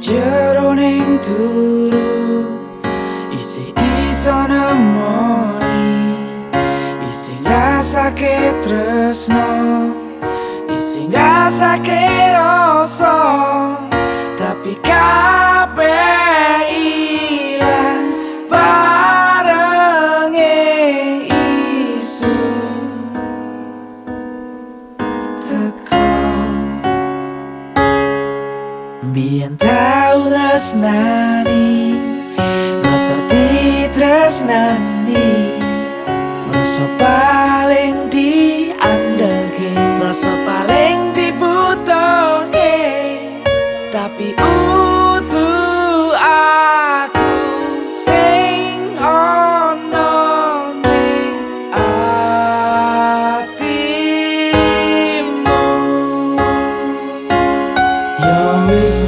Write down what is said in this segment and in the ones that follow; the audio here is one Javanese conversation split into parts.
Ya no entro, y se hizo namoni y se engrasa que trasno y se engrasa que no Biyen tau tresnani Rasa ditresnani Rasa paling diandelke Rasa paling dibutuhke Tapi utuh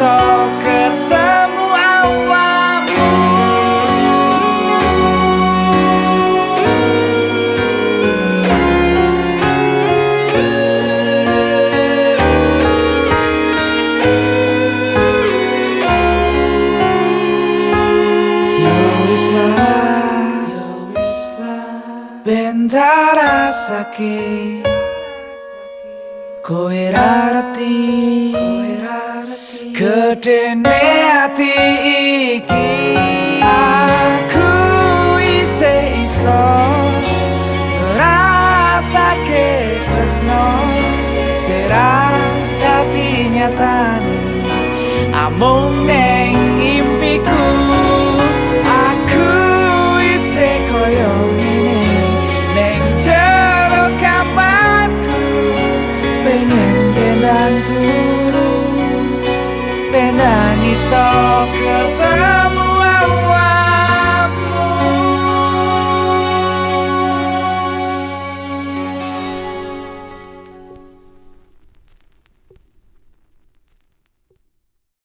Yo ketemu ya ya Bentar sakit Kowe rarati Gedene ati iki Aku isih iso Rasake tresno. Sera dadi nyatane Amung neng impiku. Aku isih koyo ngene Neng jero kamarku Pengen gendang Penang iso ketemu